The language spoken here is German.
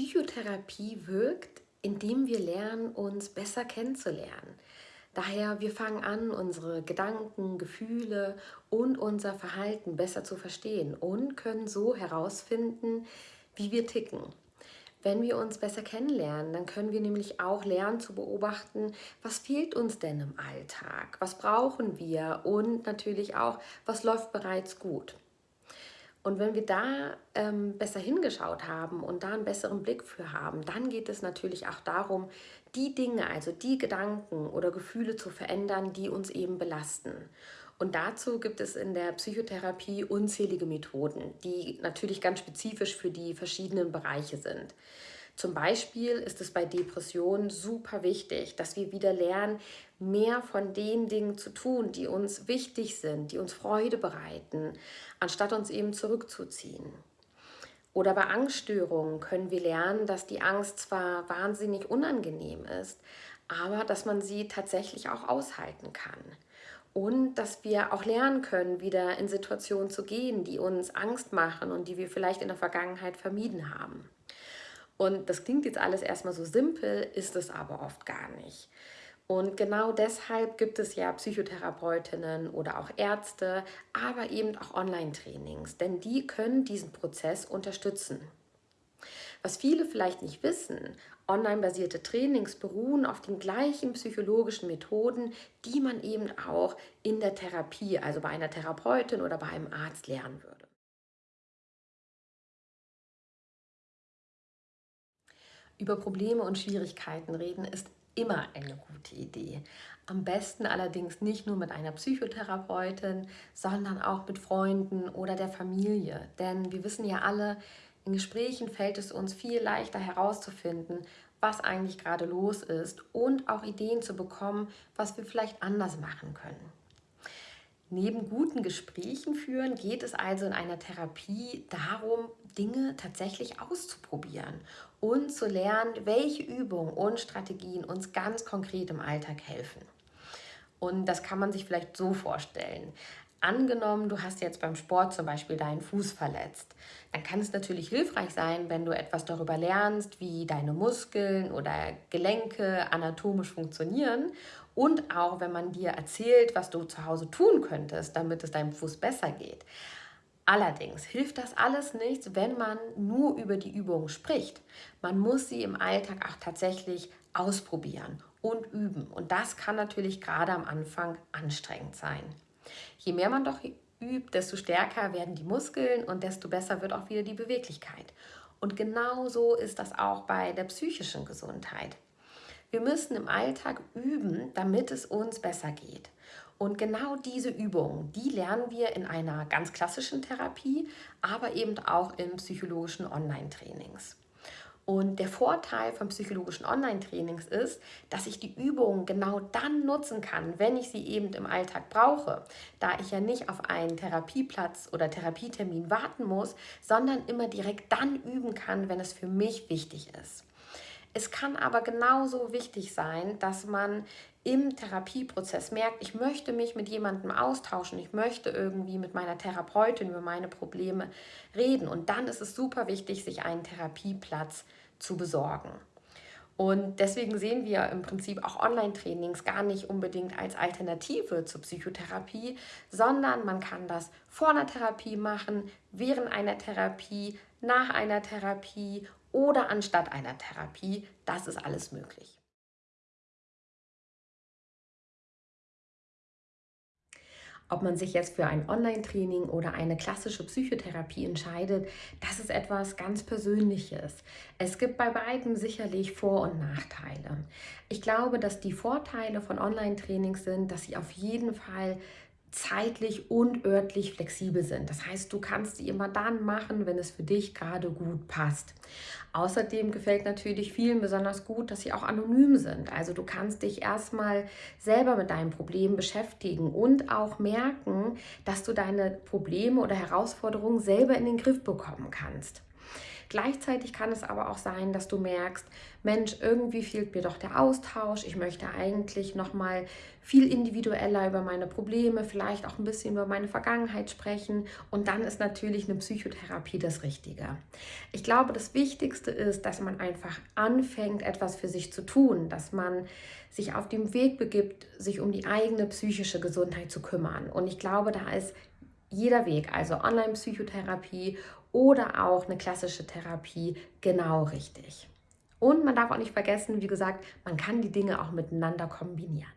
Psychotherapie wirkt, indem wir lernen, uns besser kennenzulernen. Daher, wir fangen an, unsere Gedanken, Gefühle und unser Verhalten besser zu verstehen und können so herausfinden, wie wir ticken. Wenn wir uns besser kennenlernen, dann können wir nämlich auch lernen zu beobachten, was fehlt uns denn im Alltag, was brauchen wir und natürlich auch, was läuft bereits gut. Und wenn wir da ähm, besser hingeschaut haben und da einen besseren Blick für haben, dann geht es natürlich auch darum, die Dinge, also die Gedanken oder Gefühle zu verändern, die uns eben belasten. Und dazu gibt es in der Psychotherapie unzählige Methoden, die natürlich ganz spezifisch für die verschiedenen Bereiche sind. Zum Beispiel ist es bei Depressionen super wichtig, dass wir wieder lernen, mehr von den Dingen zu tun, die uns wichtig sind, die uns Freude bereiten, anstatt uns eben zurückzuziehen. Oder bei Angststörungen können wir lernen, dass die Angst zwar wahnsinnig unangenehm ist, aber dass man sie tatsächlich auch aushalten kann. Und dass wir auch lernen können, wieder in Situationen zu gehen, die uns Angst machen und die wir vielleicht in der Vergangenheit vermieden haben. Und das klingt jetzt alles erstmal so simpel, ist es aber oft gar nicht. Und genau deshalb gibt es ja Psychotherapeutinnen oder auch Ärzte, aber eben auch Online-Trainings, denn die können diesen Prozess unterstützen. Was viele vielleicht nicht wissen, online-basierte Trainings beruhen auf den gleichen psychologischen Methoden, die man eben auch in der Therapie, also bei einer Therapeutin oder bei einem Arzt lernen würde. Über Probleme und Schwierigkeiten reden ist immer eine gute Idee. Am besten allerdings nicht nur mit einer Psychotherapeutin, sondern auch mit Freunden oder der Familie. Denn wir wissen ja alle, in Gesprächen fällt es uns viel leichter herauszufinden, was eigentlich gerade los ist und auch Ideen zu bekommen, was wir vielleicht anders machen können. Neben guten Gesprächen führen geht es also in einer Therapie darum, Dinge tatsächlich auszuprobieren und zu lernen, welche Übungen und Strategien uns ganz konkret im Alltag helfen. Und das kann man sich vielleicht so vorstellen. Angenommen, du hast jetzt beim Sport zum Beispiel deinen Fuß verletzt, dann kann es natürlich hilfreich sein, wenn du etwas darüber lernst, wie deine Muskeln oder Gelenke anatomisch funktionieren und auch wenn man dir erzählt, was du zu Hause tun könntest, damit es deinem Fuß besser geht. Allerdings hilft das alles nichts, wenn man nur über die Übungen spricht. Man muss sie im Alltag auch tatsächlich ausprobieren und üben. Und das kann natürlich gerade am Anfang anstrengend sein. Je mehr man doch übt, desto stärker werden die Muskeln und desto besser wird auch wieder die Beweglichkeit. Und genau so ist das auch bei der psychischen Gesundheit. Wir müssen im Alltag üben, damit es uns besser geht. Und genau diese Übungen, die lernen wir in einer ganz klassischen Therapie, aber eben auch in psychologischen Online-Trainings. Und der Vorteil von psychologischen Online-Trainings ist, dass ich die Übungen genau dann nutzen kann, wenn ich sie eben im Alltag brauche, da ich ja nicht auf einen Therapieplatz oder Therapietermin warten muss, sondern immer direkt dann üben kann, wenn es für mich wichtig ist. Es kann aber genauso wichtig sein, dass man im Therapieprozess merkt, ich möchte mich mit jemandem austauschen, ich möchte irgendwie mit meiner Therapeutin über meine Probleme reden. Und dann ist es super wichtig, sich einen Therapieplatz zu besorgen. Und deswegen sehen wir im Prinzip auch Online-Trainings gar nicht unbedingt als Alternative zur Psychotherapie, sondern man kann das vor einer Therapie machen, während einer Therapie, nach einer Therapie oder anstatt einer Therapie. Das ist alles möglich. Ob man sich jetzt für ein Online-Training oder eine klassische Psychotherapie entscheidet, das ist etwas ganz Persönliches. Es gibt bei beiden sicherlich Vor- und Nachteile. Ich glaube, dass die Vorteile von Online-Trainings sind, dass sie auf jeden Fall zeitlich und örtlich flexibel sind. Das heißt, du kannst sie immer dann machen, wenn es für dich gerade gut passt. Außerdem gefällt natürlich vielen besonders gut, dass sie auch anonym sind. Also du kannst dich erstmal selber mit deinem Problem beschäftigen und auch merken, dass du deine Probleme oder Herausforderungen selber in den Griff bekommen kannst. Gleichzeitig kann es aber auch sein, dass du merkst, Mensch, irgendwie fehlt mir doch der Austausch. Ich möchte eigentlich noch mal viel individueller über meine Probleme, vielleicht auch ein bisschen über meine Vergangenheit sprechen. Und dann ist natürlich eine Psychotherapie das Richtige. Ich glaube, das Wichtigste ist, dass man einfach anfängt, etwas für sich zu tun, dass man sich auf dem Weg begibt, sich um die eigene psychische Gesundheit zu kümmern. Und ich glaube, da ist jeder Weg, also Online-Psychotherapie oder auch eine klassische Therapie, genau richtig. Und man darf auch nicht vergessen, wie gesagt, man kann die Dinge auch miteinander kombinieren.